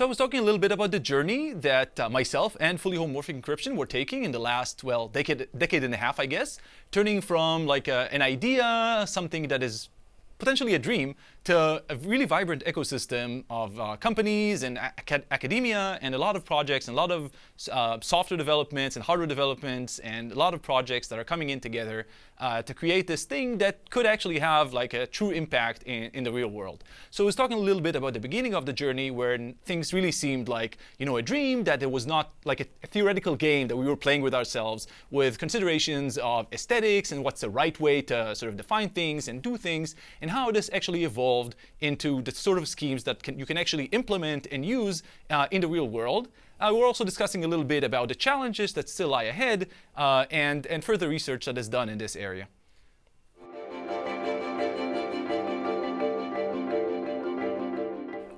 So I was talking a little bit about the journey that uh, myself and fully homomorphic encryption were taking in the last, well, decade, decade and a half, I guess, turning from like a, an idea, something that is potentially a dream, to a really vibrant ecosystem of uh, companies and acad academia and a lot of projects and a lot of uh, software developments and hardware developments and a lot of projects that are coming in together uh, to create this thing that could actually have like a true impact in, in the real world. So I was talking a little bit about the beginning of the journey where things really seemed like, you know, a dream, that it was not like a, a theoretical game that we were playing with ourselves with considerations of aesthetics and what's the right way to sort of define things and do things and how this actually evolved evolved into the sort of schemes that can, you can actually implement and use uh, in the real world. Uh, we're also discussing a little bit about the challenges that still lie ahead uh, and, and further research that is done in this area.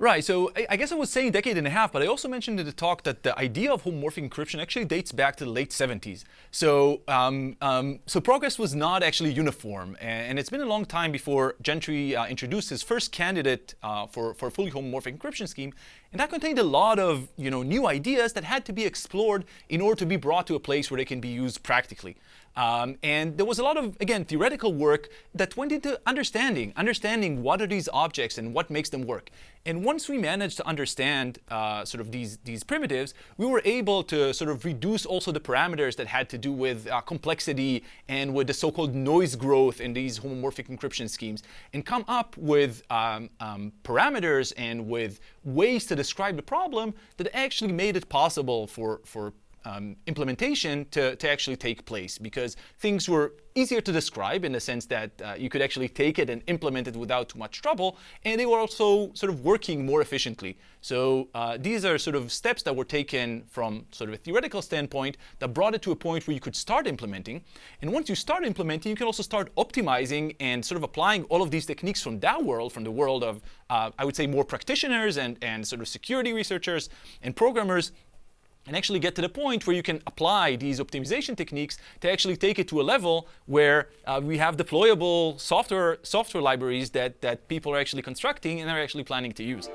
Right, so I, guess I was saying decade and a half, but I also mentioned in the talk that the idea of homomorphic encryption actually dates back to the late 70s. So, um, um, so progress was not actually uniform, and, and, it's been a long time before Gentry uh, introduced his first candidate uh, for, for a fully homomorphic encryption scheme, and that contained a lot of you know, new ideas that had to be explored in order to be brought to a place where they can be used practically. Um, and there was a lot of, again, theoretical work that went into understanding, understanding what are these objects and what makes them work. And once we managed to understand uh, sort of these, these primitives, we were able to sort of reduce also the parameters that had to do with uh, complexity and with the so-called noise growth in these homomorphic encryption schemes and come up with um, um, parameters and with ways to describe the problem that actually made it possible for, for um, implementation to, to actually take place because things were easier to describe in the sense that uh, you could actually take it and implement it without too much trouble, and they were also sort of working more efficiently. So uh, these are sort of steps that were taken from sort of a theoretical standpoint that brought it to a point where you could start implementing. And once you start implementing, you can also start optimizing and sort of applying all of these techniques from that world, from the world of, uh, I would say, more practitioners and, and sort of security researchers and programmers and actually get to the point where you can apply these optimization techniques to actually take it to a level where uh, we have deployable software, software libraries that, that people are actually constructing and are actually planning to use.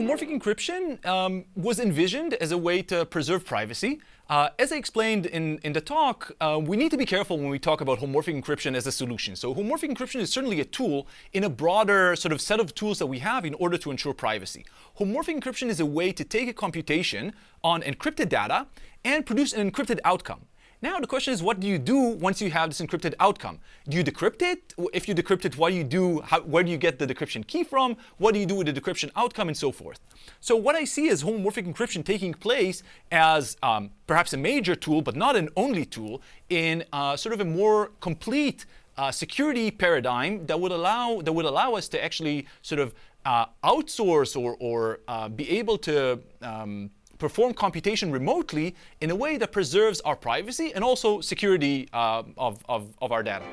homomorphic encryption um, was envisioned as a way to preserve privacy. Uh, as I explained in, in the talk, uh, we need to be careful when we talk about homomorphic encryption as a solution. So homomorphic encryption is certainly a tool in a broader sort of set of tools that we have in order to ensure privacy. Homomorphic encryption is a way to take a computation on encrypted data and produce an encrypted outcome. Now the question is, what do you do once you have this encrypted outcome? Do you decrypt it? If you decrypt it, what do you do? How, where do you get the decryption key from? What do you do with the decryption outcome and so forth? So what I see is homomorphic encryption taking place as um, perhaps a major tool, but not an only tool, in uh, sort of a more complete uh, security paradigm that would allow that would allow us to actually sort of uh, outsource or, or uh, be able to um, perform computation remotely in a way that preserves our privacy and also security uh, of, of, of our data.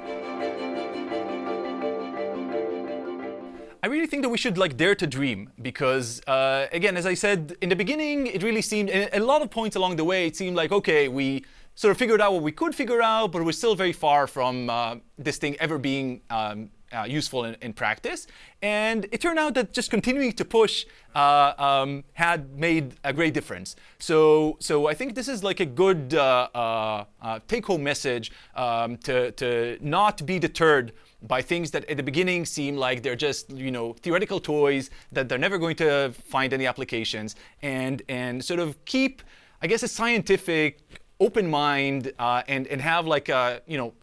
I really think that we should like dare to dream because, uh, again, as I said in the beginning, it really seemed, a lot of points along the way, it seemed like, okay, we sort of figured out what we could figure out, but we're still very far from uh, this thing ever being um, uh, useful in, in, practice. And it turned out that just continuing to push uh, um, had made a great difference. So, so I think this is like a good uh, uh, uh take-home message um, to, to not be deterred by things that at the beginning seem like they're just you know theoretical toys that they're never going to find any applications and and sort of keep I guess a scientific open mind uh, and and have like a you know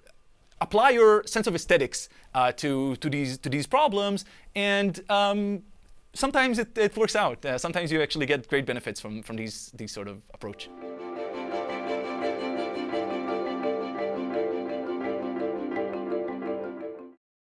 apply your sense of aesthetics uh, to, to, these, to these problems. And um, sometimes it, it works out. Uh, sometimes you actually get great benefits from, from these, these sort of approach.